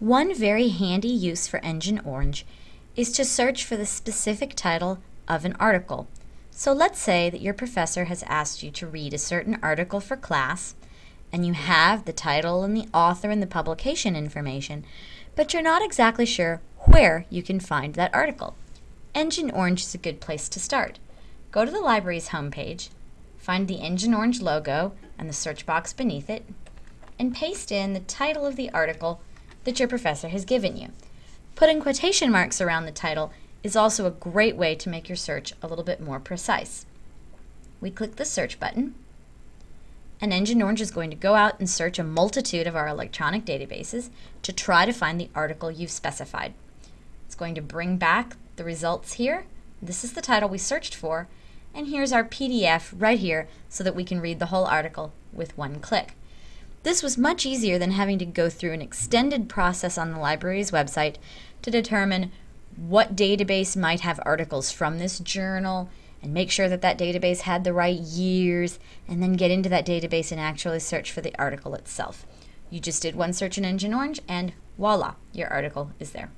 One very handy use for Engine Orange is to search for the specific title of an article. So let's say that your professor has asked you to read a certain article for class, and you have the title and the author and the publication information, but you're not exactly sure where you can find that article. Engine Orange is a good place to start. Go to the library's homepage, find the Engine Orange logo and the search box beneath it, and paste in the title of the article that your professor has given you. Putting quotation marks around the title is also a great way to make your search a little bit more precise. We click the search button, and Engine Orange is going to go out and search a multitude of our electronic databases to try to find the article you've specified. It's going to bring back the results here. This is the title we searched for, and here's our PDF right here so that we can read the whole article with one click. This was much easier than having to go through an extended process on the library's website to determine what database might have articles from this journal and make sure that that database had the right years and then get into that database and actually search for the article itself. You just did one search in Engine Orange and voila, your article is there.